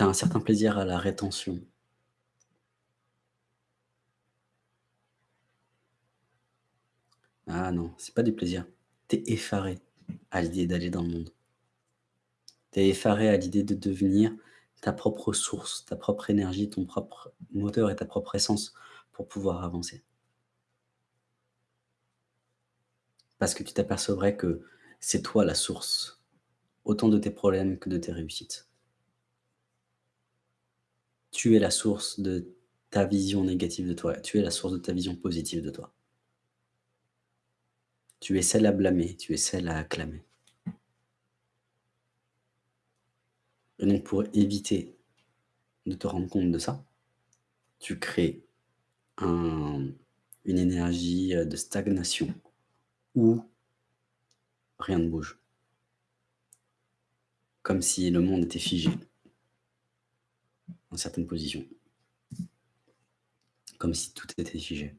un certain plaisir à la rétention. Ah non, c'est pas du plaisir. Tu effaré à l'idée d'aller dans le monde. Tu es effaré à l'idée de devenir ta propre source, ta propre énergie, ton propre moteur et ta propre essence pour pouvoir avancer. Parce que tu t'apercevrais que c'est toi la source, autant de tes problèmes que de tes réussites. Tu es la source de ta vision négative de toi, tu es la source de ta vision positive de toi. Tu es celle à blâmer, tu es celle à acclamer. Et donc pour éviter de te rendre compte de ça, tu crées un, une énergie de stagnation où rien ne bouge. Comme si le monde était figé certaines positions. Comme si tout était figé.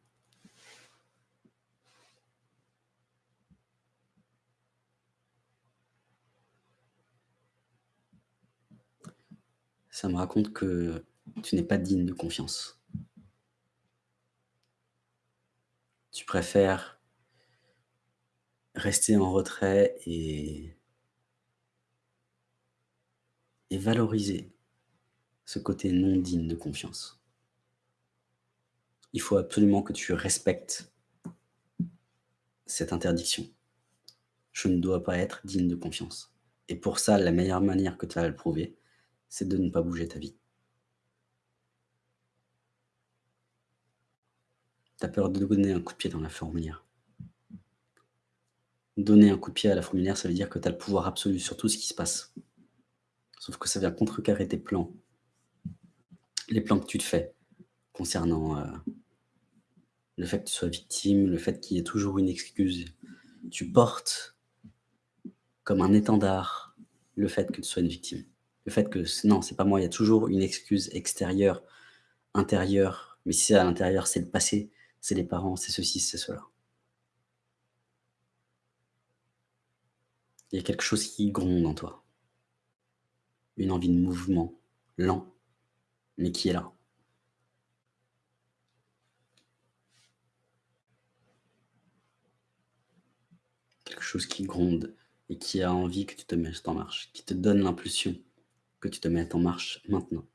Ça me raconte que tu n'es pas digne de confiance. Tu préfères rester en retrait et et valoriser ce côté non digne de confiance. Il faut absolument que tu respectes cette interdiction. Je ne dois pas être digne de confiance. Et pour ça, la meilleure manière que tu vas le prouver, c'est de ne pas bouger ta vie. Tu as peur de donner un coup de pied dans la fourmilière. Donner un coup de pied à la fourmilière, ça veut dire que tu as le pouvoir absolu sur tout ce qui se passe. Sauf que ça vient contrecarrer tes plans. Les plans que tu te fais concernant euh, le fait que tu sois victime, le fait qu'il y ait toujours une excuse. Tu portes comme un étendard le fait que tu sois une victime. Le fait que non, c'est pas moi, il y a toujours une excuse extérieure, intérieure. Mais si c'est à l'intérieur, c'est le passé, c'est les parents, c'est ceci, c'est cela. Il y a quelque chose qui gronde en toi. Une envie de mouvement, lent, mais qui est là. Quelque chose qui gronde et qui a envie que tu te mettes en marche, qui te donne l'impulsion que tu te mettes en marche maintenant.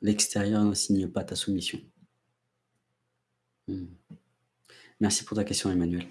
L'extérieur ne signe pas ta soumission. Mmh. Merci pour ta question Emmanuel.